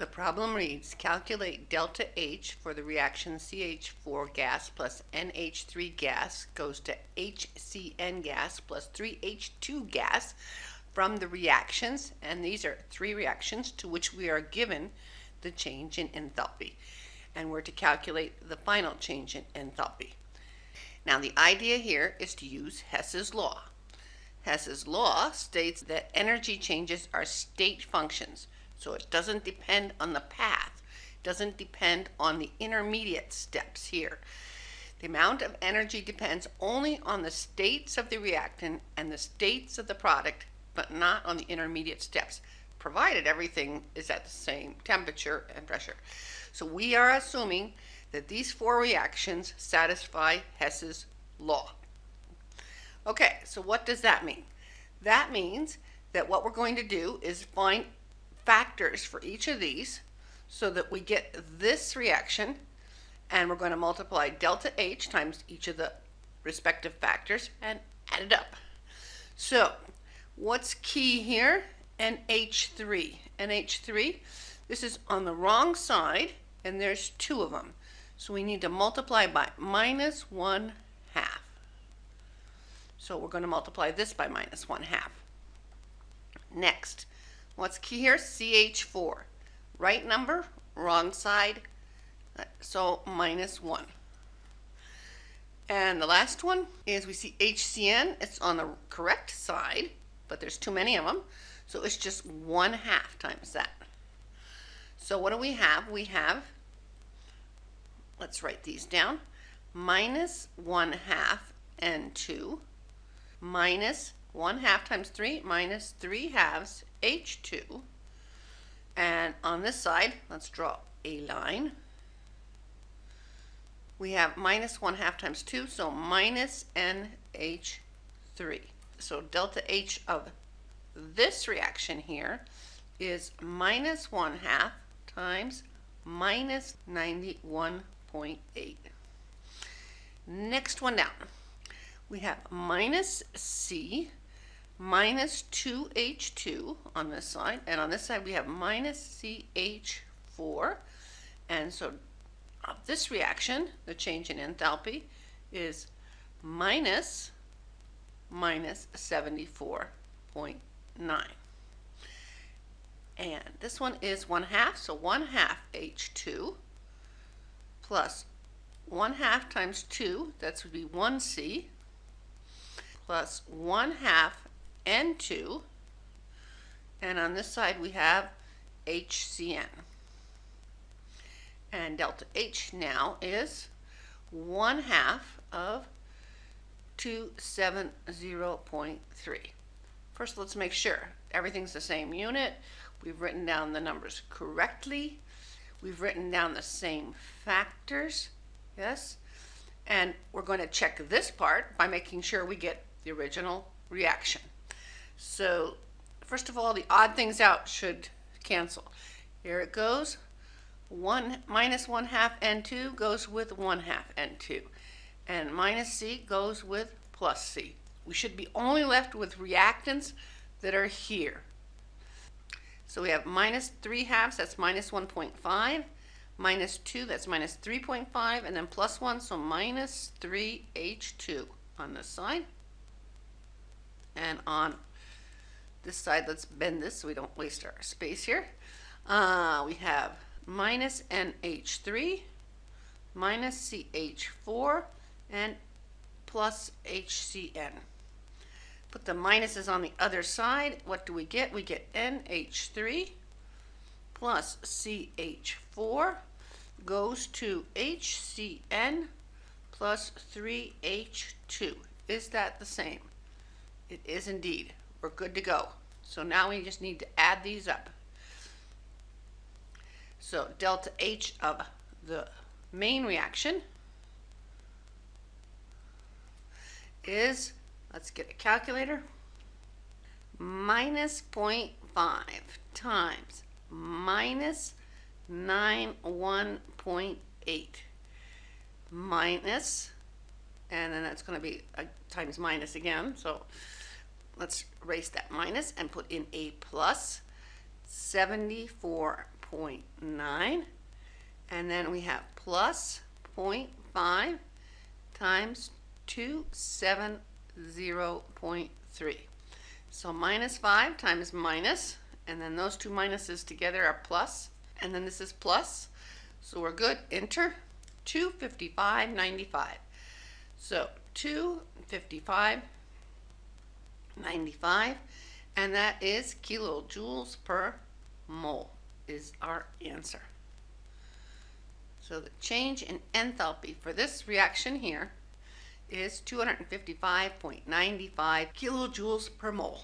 The problem reads, calculate delta H for the reaction CH4 gas plus NH3 gas goes to HCN gas plus 3H2 gas from the reactions, and these are three reactions to which we are given the change in enthalpy. And we're to calculate the final change in enthalpy. Now the idea here is to use Hess's law. Hess's law states that energy changes are state functions. So it doesn't depend on the path, it doesn't depend on the intermediate steps here. The amount of energy depends only on the states of the reactant and the states of the product, but not on the intermediate steps, provided everything is at the same temperature and pressure. So we are assuming that these four reactions satisfy Hess's law. Okay, so what does that mean? That means that what we're going to do is find factors for each of these so that we get this reaction and we're going to multiply delta H times each of the respective factors and add it up. So what's key here? NH3. NH3, this is on the wrong side and there's two of them. So we need to multiply by minus 1 half. So we're going to multiply this by minus 1 half. Next, What's key here? CH4. Right number, wrong side, so minus 1. And the last one is we see HCN. It's on the correct side, but there's too many of them. So it's just 1 half times that. So what do we have? We have, let's write these down, minus 1 half N2 minus 1 half times 3 minus 3 halves H2. And on this side, let's draw a line. We have minus 1 half times 2, so minus NH3. So delta H of this reaction here is minus 1 half times minus 91.8. Next one down. We have minus C minus 2H2 on this side, and on this side we have minus CH4. And so of this reaction, the change in enthalpy is minus minus 74.9. And this one is 1 half, so 1 half H2 plus 1 half times 2, that would be 1C, plus 1 half N2, and on this side we have HCN. And delta H now is 1 half of 270.3. First, let's make sure everything's the same unit. We've written down the numbers correctly. We've written down the same factors, yes? And we're going to check this part by making sure we get the original reaction. So first of all, the odd things out should cancel. Here it goes. 1 minus 1 half N2 goes with 1 half N2. And minus C goes with plus C. We should be only left with reactants that are here. So we have minus 3 halves, that's minus 1.5. Minus 2, that's minus 3.5. And then plus 1, so minus 3H2 on this side. And on this side, let's bend this so we don't waste our space here. Uh, we have minus NH3, minus CH4, and plus HCN. Put the minuses on the other side. What do we get? We get NH3 plus CH4 goes to HCN plus 3H2. Is that the same? It is indeed we're good to go. So now we just need to add these up. So delta H of the main reaction is, let's get a calculator, minus 0.5 times minus 91.8 minus, and then that's going to be a times minus again, so let's erase that minus and put in a plus 74.9. And then we have plus 0.5 times 270.3. So minus 5 times minus, and then those two minuses together are plus, and then this is plus. So we're good. Enter 255.95. So 255.95, and that is kilojoules per mole is our answer. So the change in enthalpy for this reaction here is 255.95 kilojoules per mole.